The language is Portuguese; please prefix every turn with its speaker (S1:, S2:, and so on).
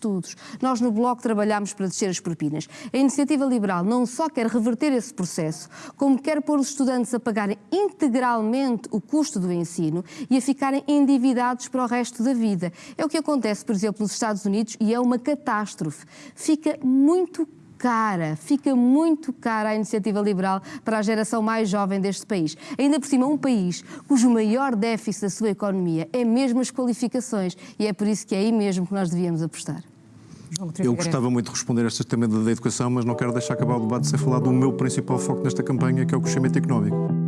S1: estudos. Nós no Bloco trabalhamos para descer as propinas. A Iniciativa Liberal não só quer reverter esse processo, como quer pôr os estudantes a pagarem integralmente o custo do ensino e a ficarem endividados para o resto da vida. É o que acontece, por exemplo, nos Estados Unidos e é uma catástrofe. Fica muito cara, fica muito cara a iniciativa liberal para a geração mais jovem deste país. Ainda por cima, um país cujo maior déficit da sua economia é mesmo as qualificações e é por isso que é aí mesmo que nós devíamos apostar.
S2: Eu gostava muito de responder a este tema da educação, mas não quero deixar acabar o debate sem falar do meu principal foco nesta campanha, que é o crescimento económico.